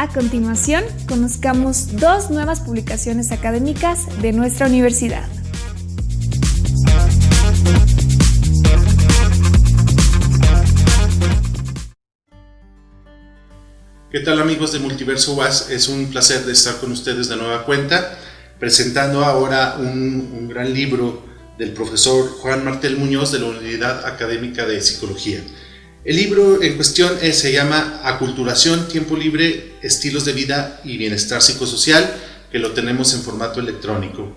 A continuación, conozcamos dos nuevas publicaciones académicas de nuestra universidad. ¿Qué tal amigos de Multiverso UAS? Es un placer estar con ustedes de nueva cuenta, presentando ahora un gran libro del profesor Juan Martel Muñoz de la Unidad Académica de Psicología. El libro en cuestión eh, se llama Aculturación, Tiempo Libre, Estilos de Vida y Bienestar Psicosocial, que lo tenemos en formato electrónico.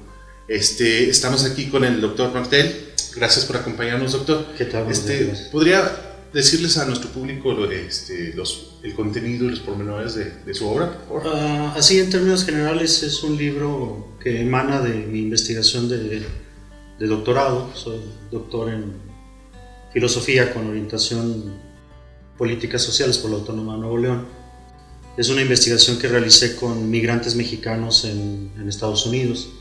Este, estamos aquí con el doctor Martel. Gracias por acompañarnos, doctor. ¿Qué tal? Este, ¿Podría decirles a nuestro público este, los, el contenido y los pormenores de, su obra, por favor? Uh, así, en términos generales, es un libro que emana de mi investigación de, de doctorado. Soy doctor en filosofía con orientación políticas sociales por la Autónoma de Nuevo León. Es una investigación que realicé con migrantes mexicanos en, en Estados Unidos.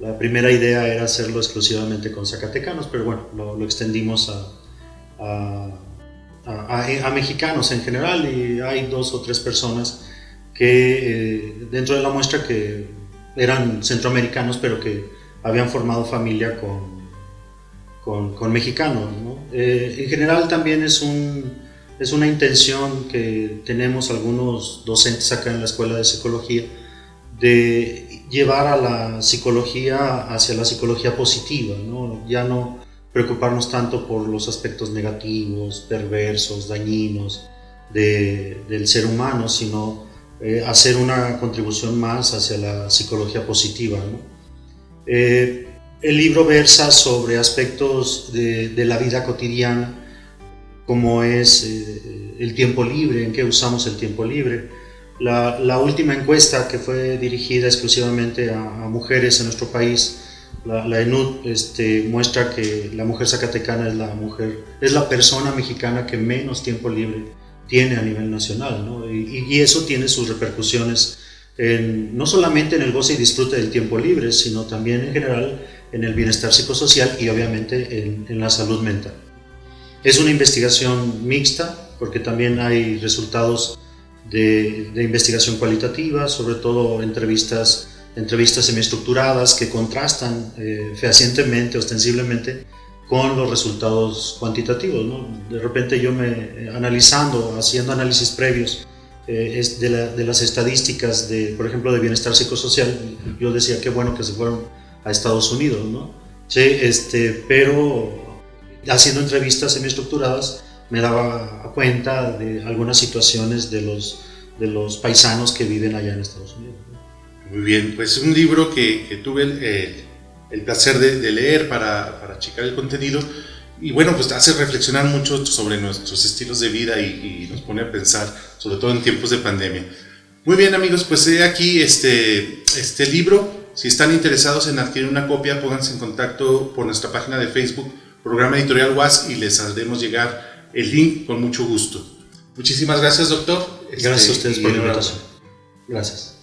La primera idea era hacerlo exclusivamente con zacatecanos, pero bueno, lo, extendimos a, a, a, a, mexicanos en general y hay dos o tres personas que eh, dentro de la muestra que eran centroamericanos, pero que habían formado familia con, con, con mexicanos. ¿no? Eh, en general también es, un, es una intención que tenemos algunos docentes acá en la Escuela de Psicología de llevar a la psicología hacia la psicología positiva, ¿no? ya no preocuparnos tanto por los aspectos negativos, perversos, dañinos de, del ser humano, sino eh, hacer una contribución más hacia la psicología positiva. ¿no? Eh, el libro versa sobre aspectos de, de la vida cotidiana, como es eh, el tiempo libre, en qué usamos el tiempo libre. La, la última encuesta que fue dirigida exclusivamente a, a mujeres en nuestro país, la, la ENUD, este, muestra que la mujer zacatecana es la mujer, es la persona mexicana que menos tiempo libre tiene a nivel nacional, ¿no? y, y eso tiene sus repercusiones en, no solamente en el goce y disfrute del tiempo libre, sino también en general en el bienestar psicosocial y obviamente en, en la salud mental. Es una investigación mixta porque también hay resultados de, de investigación cualitativa, sobre todo entrevistas, entrevistas semiestructuradas que contrastan eh, fehacientemente, ostensiblemente, con los resultados cuantitativos. ¿no? De repente yo me, eh, analizando, haciendo análisis previos eh, es de, la, de, las estadísticas, de, por ejemplo, de bienestar psicosocial, yo decía qué bueno que se fueron a Estados Unidos, ¿no? Sí, este, pero haciendo entrevistas semiestructuradas me daba cuenta de algunas situaciones de los, de los paisanos que viven allá en Estados Unidos. Muy bien, pues un libro que, que tuve el, el, el placer de, de, leer para, para checar el contenido y bueno, pues hace reflexionar mucho sobre nuestros estilos de vida y, y nos pone a pensar, sobre todo en tiempos de pandemia. Muy bien amigos, pues he aquí este, este libro si están interesados en adquirir una copia, pónganse en contacto por nuestra página de Facebook, Programa Editorial UAS, y les haremos llegar el link con mucho gusto. Muchísimas gracias, doctor. Gracias este, a ustedes por la invitación. Gracias.